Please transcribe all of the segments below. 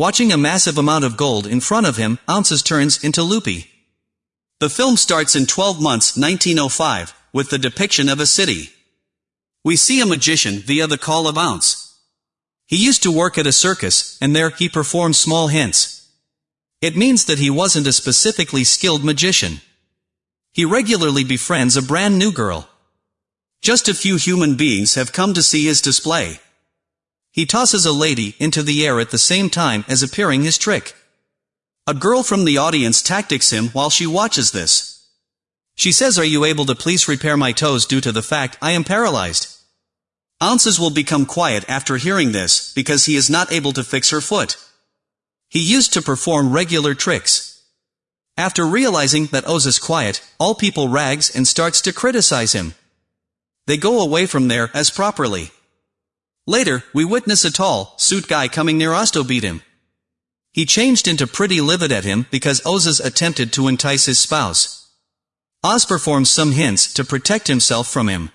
Watching a massive amount of gold in front of him, Ounces turns into Loopy. The film starts in 12 months 1905, with the depiction of a city. We see a magician via the call of Ounce. He used to work at a circus, and there he performed small hints. It means that he wasn't a specifically skilled magician. He regularly befriends a brand new girl. Just a few human beings have come to see his display. He tosses a lady into the air at the same time as appearing his trick. A girl from the audience tactics him while she watches this. She says are you able to please repair my toes due to the fact I am paralyzed? Ounces will become quiet after hearing this, because he is not able to fix her foot. He used to perform regular tricks. After realizing that Oz is quiet, all people rags and starts to criticize him. They go away from there as properly. Later, we witness a tall, suit guy coming near Osto beat him. He changed into pretty livid at him because Oz's attempted to entice his spouse. Oz performs some hints to protect himself from him.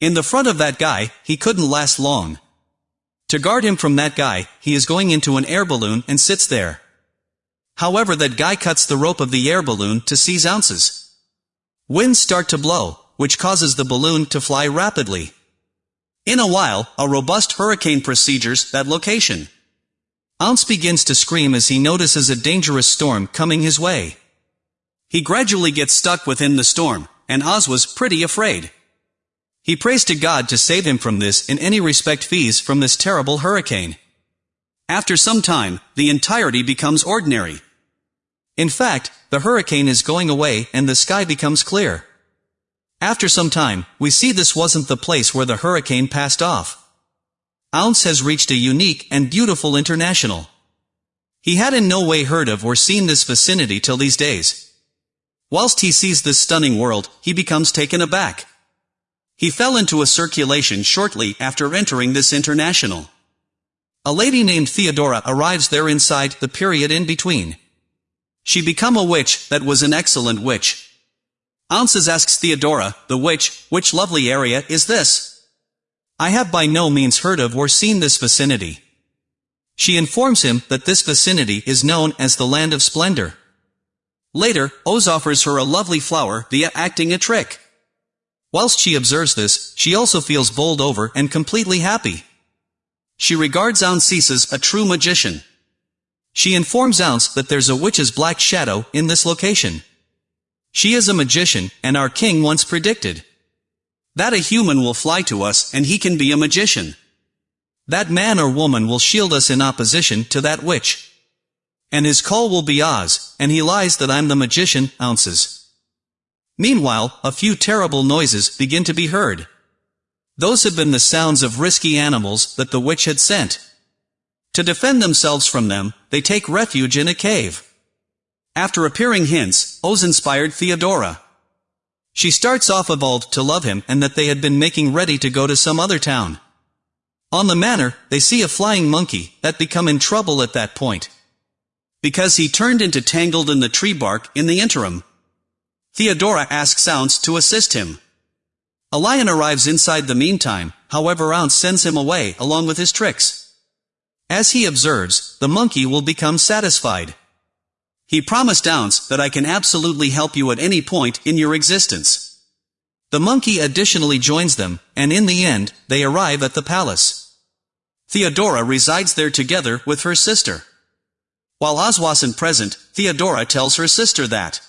In the front of that guy, he couldn't last long. To guard him from that guy, he is going into an air balloon and sits there. However that guy cuts the rope of the air balloon to seize ounces. Winds start to blow, which causes the balloon to fly rapidly. In a while, a robust hurricane procedures that location. Ounce begins to scream as he notices a dangerous storm coming his way. He gradually gets stuck within the storm, and Oz was pretty afraid. He prays to God to save him from this in any respect fees from this terrible hurricane. After some time, the entirety becomes ordinary. In fact, the hurricane is going away and the sky becomes clear. After some time, we see this wasn't the place where the hurricane passed off. Ounce has reached a unique and beautiful international. He had in no way heard of or seen this vicinity till these days. Whilst he sees this stunning world, he becomes taken aback. He fell into a circulation shortly after entering this international. A lady named Theodora arrives there inside the period in between. She become a witch that was an excellent witch, Ounces asks Theodora, the witch, which lovely area is this? I have by no means heard of or seen this vicinity. She informs him that this vicinity is known as the Land of Splendor. Later, Oz offers her a lovely flower via acting a trick. Whilst she observes this, she also feels bowled over and completely happy. She regards Ounce as a true magician. She informs Ounce that there's a witch's black shadow in this location. She is a magician, and our king once predicted that a human will fly to us and he can be a magician. That man or woman will shield us in opposition to that witch. And his call will be Oz, and he lies that I'm the magician, ounces. Meanwhile, a few terrible noises begin to be heard. Those have been the sounds of risky animals that the witch had sent. To defend themselves from them, they take refuge in a cave. After appearing hints, Oz inspired Theodora. She starts off evolved to love him and that they had been making ready to go to some other town. On the manor, they see a flying monkey that become in trouble at that point. Because he turned into tangled in the tree bark in the interim. Theodora asks Ounce to assist him. A lion arrives inside the meantime, however Ounce sends him away along with his tricks. As he observes, the monkey will become satisfied. He promised Ounce that I can absolutely help you at any point in your existence. The monkey additionally joins them, and in the end, they arrive at the palace. Theodora resides there together with her sister. While Oz wasn't present, Theodora tells her sister that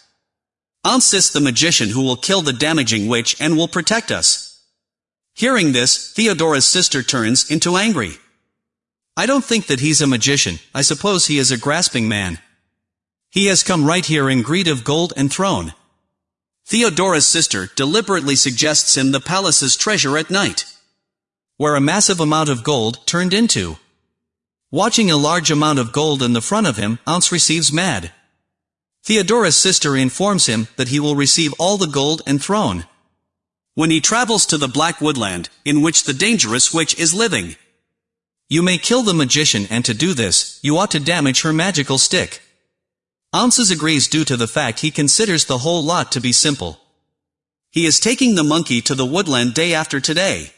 Ounce is the magician who will kill the damaging witch and will protect us. Hearing this, Theodora's sister turns into angry. I don't think that he's a magician, I suppose he is a grasping man. He has come right here in greed of gold and throne. Theodora's sister deliberately suggests him the palace's treasure at night, where a massive amount of gold turned into. Watching a large amount of gold in the front of him, Ounce receives mad. Theodora's sister informs him that he will receive all the gold and throne. When he travels to the Black Woodland, in which the dangerous witch is living. You may kill the magician and to do this, you ought to damage her magical stick. Ounces agrees due to the fact he considers the whole lot to be simple. He is taking the monkey to the woodland day after today.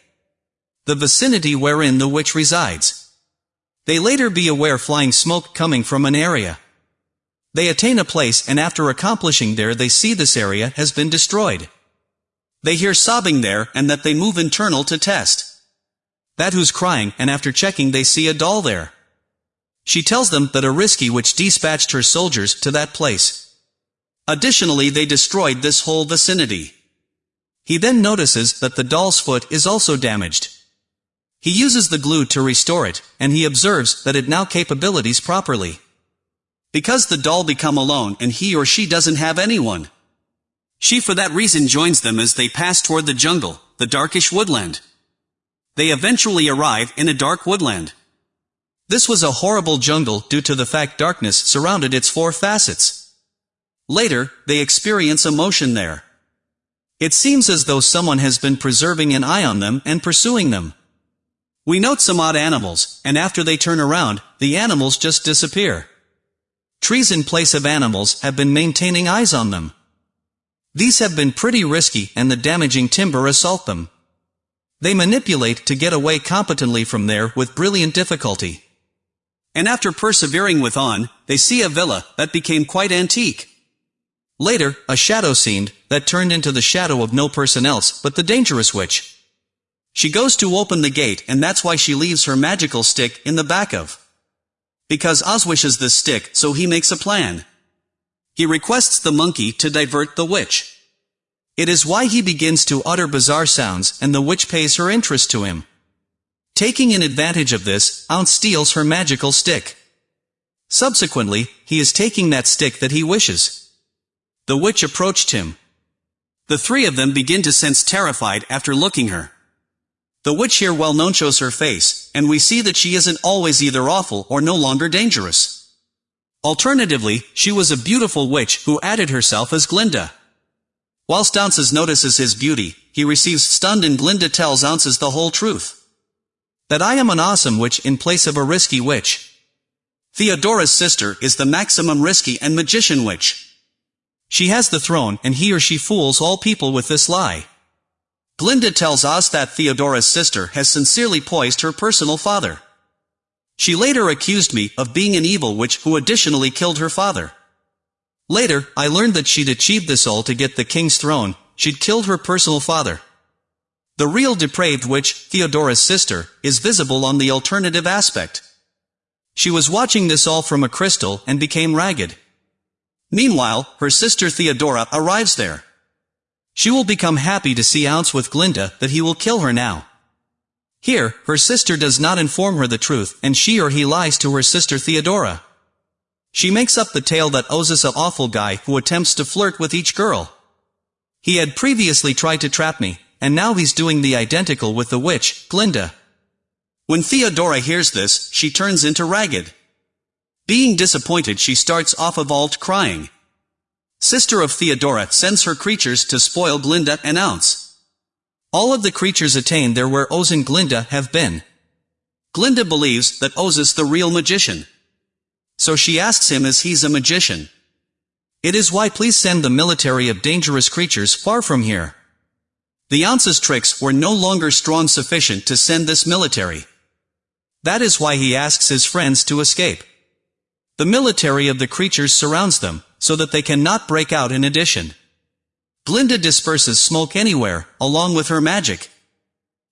The vicinity wherein the witch resides. They later be aware flying smoke coming from an area. They attain a place and after accomplishing there they see this area has been destroyed. They hear sobbing there and that they move internal to test. That who's crying and after checking they see a doll there. She tells them that a risky which dispatched her soldiers to that place. Additionally they destroyed this whole vicinity. He then notices that the doll's foot is also damaged. He uses the glue to restore it, and he observes that it now capabilities properly. Because the doll become alone and he or she doesn't have anyone. She for that reason joins them as they pass toward the jungle, the darkish woodland. They eventually arrive in a dark woodland. This was a horrible jungle due to the fact darkness surrounded its four facets. Later, they experience emotion there. It seems as though someone has been preserving an eye on them and pursuing them. We note some odd animals, and after they turn around, the animals just disappear. Trees in place of animals have been maintaining eyes on them. These have been pretty risky and the damaging timber assault them. They manipulate to get away competently from there with brilliant difficulty. And after persevering with on, they see a villa that became quite antique. Later, a shadow seen that turned into the shadow of no person else but the dangerous witch. She goes to open the gate and that's why she leaves her magical stick in the back of. Because Oz wishes this stick, so he makes a plan. He requests the monkey to divert the witch. It is why he begins to utter bizarre sounds and the witch pays her interest to him. Taking an advantage of this, Ounce steals her magical stick. Subsequently, he is taking that stick that he wishes. The witch approached him. The three of them begin to sense terrified after looking her. The witch here well known shows her face, and we see that she isn't always either awful or no longer dangerous. Alternatively, she was a beautiful witch who added herself as Glinda. Whilst Ounces notices his beauty, he receives stunned and Glinda tells Ounces the whole truth. That I am an awesome witch in place of a risky witch. Theodora's sister is the maximum risky and magician witch. She has the throne and he or she fools all people with this lie. Glinda tells us that Theodora's sister has sincerely poised her personal father. She later accused me of being an evil witch who additionally killed her father. Later, I learned that she'd achieved this all to get the king's throne, she'd killed her personal father. The real depraved witch, Theodora's sister, is visible on the alternative aspect. She was watching this all from a crystal and became ragged. Meanwhile, her sister Theodora arrives there. She will become happy to see Ounce with Glinda that he will kill her now. Here, her sister does not inform her the truth, and she or he lies to her sister Theodora. She makes up the tale that Ozis a awful guy who attempts to flirt with each girl. He had previously tried to trap me, and now he's doing the identical with the witch, Glinda. When Theodora hears this, she turns into ragged. Being disappointed she starts off evolved crying. Sister of Theodora sends her creatures to spoil Glinda and Ounce. All of the creatures attain there where Oz and Glinda have been. Glinda believes that Oz is the real magician. So she asks him as he's a magician. It is why please send the military of dangerous creatures far from here. The Ounce's tricks were no longer strong sufficient to send this military. That is why he asks his friends to escape. The military of the creatures surrounds them, so that they cannot break out in addition. Glinda disperses smoke anywhere, along with her magic.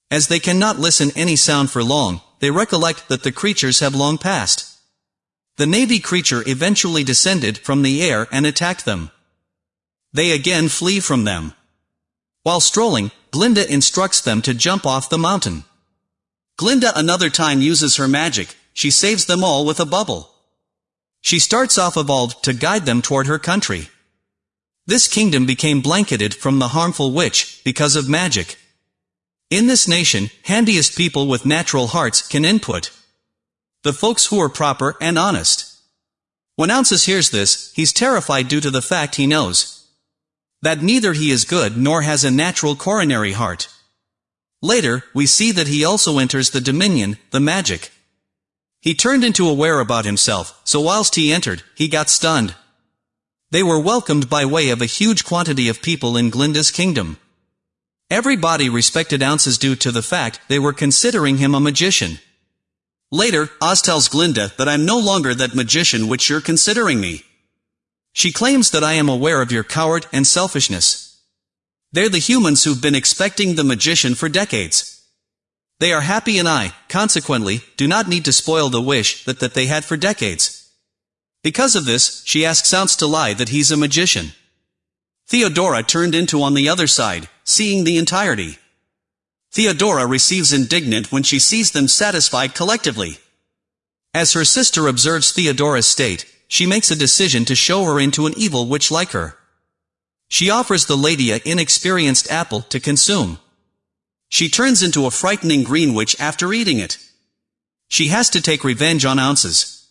As they cannot listen any sound for long, they recollect that the creatures have long passed. The navy creature eventually descended from the air and attacked them. They again flee from them. While strolling, Glinda instructs them to jump off the mountain. Glinda another time uses her magic, she saves them all with a bubble. She starts off evolved to guide them toward her country. This kingdom became blanketed from the harmful witch, because of magic. In this nation, handiest people with natural hearts can input. The folks who are proper and honest. When Ounces hears this, he's terrified due to the fact he knows that neither he is good nor has a natural coronary heart. Later, we see that he also enters the dominion, the magic. He turned into aware about himself, so whilst he entered, he got stunned. They were welcomed by way of a huge quantity of people in Glinda's kingdom. Everybody respected Ounces due to the fact they were considering him a magician. Later, Oz tells Glinda that I'm no longer that magician which you're considering me. She claims that I am aware of your coward and selfishness. They're the humans who've been expecting the magician for decades. They are happy and I, consequently, do not need to spoil the wish that, that they had for decades. Because of this, she asks Ounce to lie that he's a magician. Theodora turned into on the other side, seeing the entirety. Theodora receives indignant when she sees them satisfied collectively. As her sister observes Theodora's state, she makes a decision to show her into an evil witch like her. She offers the lady a inexperienced apple to consume. She turns into a frightening green witch after eating it. She has to take revenge on Ounces.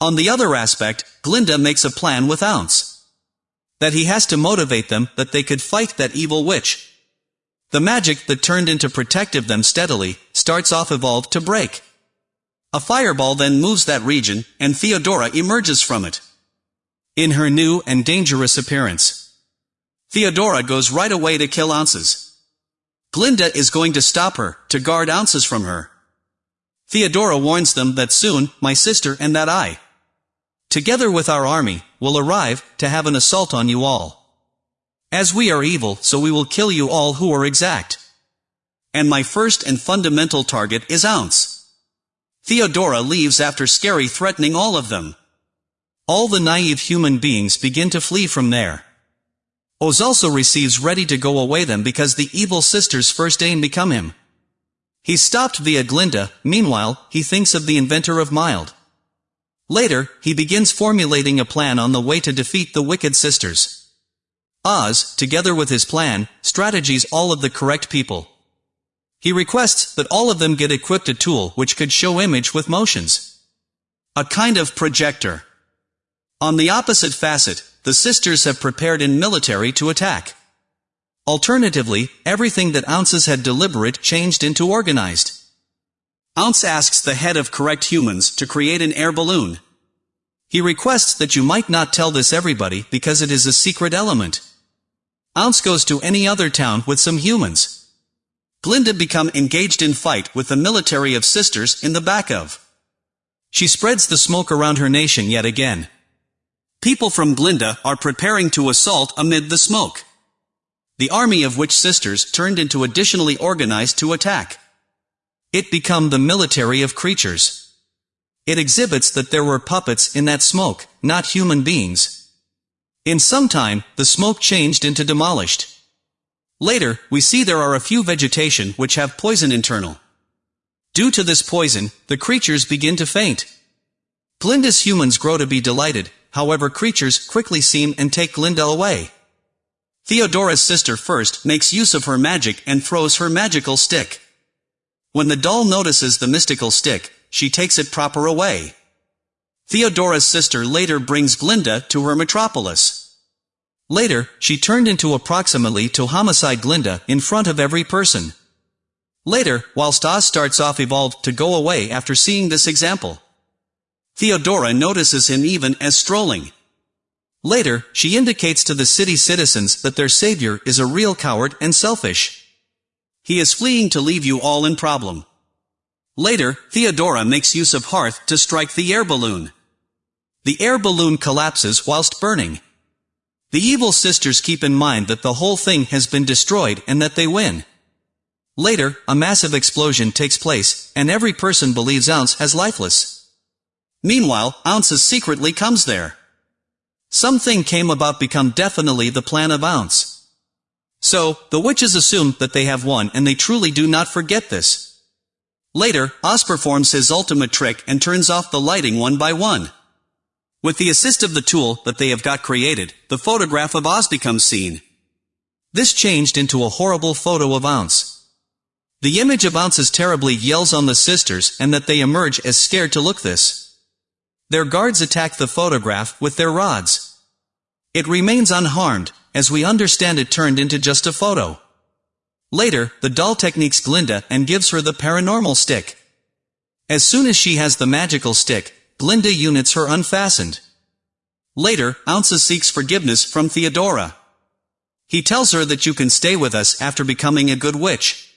On the other aspect, Glinda makes a plan with Ounce. That he has to motivate them that they could fight that evil witch. The magic that turned into protective them steadily, starts off evolved to break. A fireball then moves that region, and Theodora emerges from it. In her new and dangerous appearance. Theodora goes right away to kill Ounces. Glinda is going to stop her, to guard Ounces from her. Theodora warns them that soon, my sister and that I, together with our army, will arrive, to have an assault on you all. As we are evil, so we will kill you all who are exact. And my first and fundamental target is Ounce. Theodora leaves after Scary threatening all of them. All the naive human beings begin to flee from there. Oz also receives ready to go away them because the evil sister's first aim become him. He stopped via Glinda, meanwhile, he thinks of the inventor of Mild. Later, he begins formulating a plan on the way to defeat the wicked sisters. Oz, together with his plan, strategies all of the correct people. He requests that all of them get equipped a tool which could show image with motions. A kind of projector. On the opposite facet, the sisters have prepared in military to attack. Alternatively, everything that Ounces had deliberate changed into organized. Ounce asks the head of correct humans to create an air balloon. He requests that you might not tell this everybody because it is a secret element. Ounce goes to any other town with some humans. Glinda become engaged in fight with the military of sisters in the back of. She spreads the smoke around her nation yet again. People from Glinda are preparing to assault amid the smoke. The army of witch sisters turned into additionally organized to attack. It become the military of creatures. It exhibits that there were puppets in that smoke, not human beings. In some time, the smoke changed into demolished. Later, we see there are a few vegetation which have poison internal. Due to this poison, the creatures begin to faint. Glinda's humans grow to be delighted, however creatures quickly seem and take Glinda away. Theodora's sister first makes use of her magic and throws her magical stick. When the doll notices the mystical stick, she takes it proper away. Theodora's sister later brings Glinda to her metropolis. Later, she turned into approximately to homicide Glinda in front of every person. Later, whilst Oz starts off evolved to go away after seeing this example. Theodora notices him even as strolling. Later, she indicates to the city citizens that their savior is a real coward and selfish. He is fleeing to leave you all in problem. Later, Theodora makes use of Hearth to strike the air balloon. The air balloon collapses whilst burning. The evil sisters keep in mind that the whole thing has been destroyed and that they win. Later, a massive explosion takes place, and every person believes Ounce has lifeless. Meanwhile, Ounces secretly comes there. Something came about become definitely the plan of Ounce. So, the witches assume that they have won and they truly do not forget this. Later, Oz performs his ultimate trick and turns off the lighting one by one. With the assist of the tool that they have got created, the photograph of Oz becomes seen. This changed into a horrible photo of Ounce. The image of Ounce's terribly yells on the sisters and that they emerge as scared to look this. Their guards attack the photograph with their rods. It remains unharmed, as we understand it turned into just a photo. Later, the doll techniques Glinda and gives her the paranormal stick. As soon as she has the magical stick, Glinda units her unfastened. Later, Ounces seeks forgiveness from Theodora. He tells her that you can stay with us after becoming a good witch.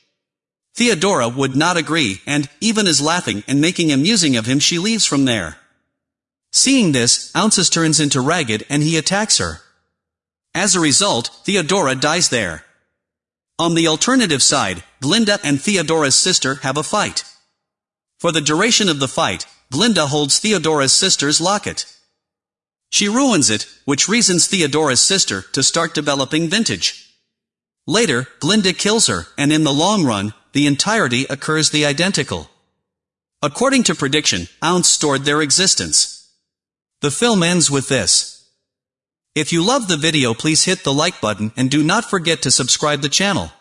Theodora would not agree, and, even is laughing and making amusing of him she leaves from there. Seeing this, Ounces turns into Ragged and he attacks her. As a result, Theodora dies there. On the alternative side, Glinda and Theodora's sister have a fight. For the duration of the fight, Glinda holds Theodora's sister's locket. She ruins it, which reasons Theodora's sister to start developing vintage. Later, Glinda kills her, and in the long run, the entirety occurs the identical. According to prediction, Ounce stored their existence. The film ends with this. If you love the video please hit the like button and do not forget to subscribe the channel.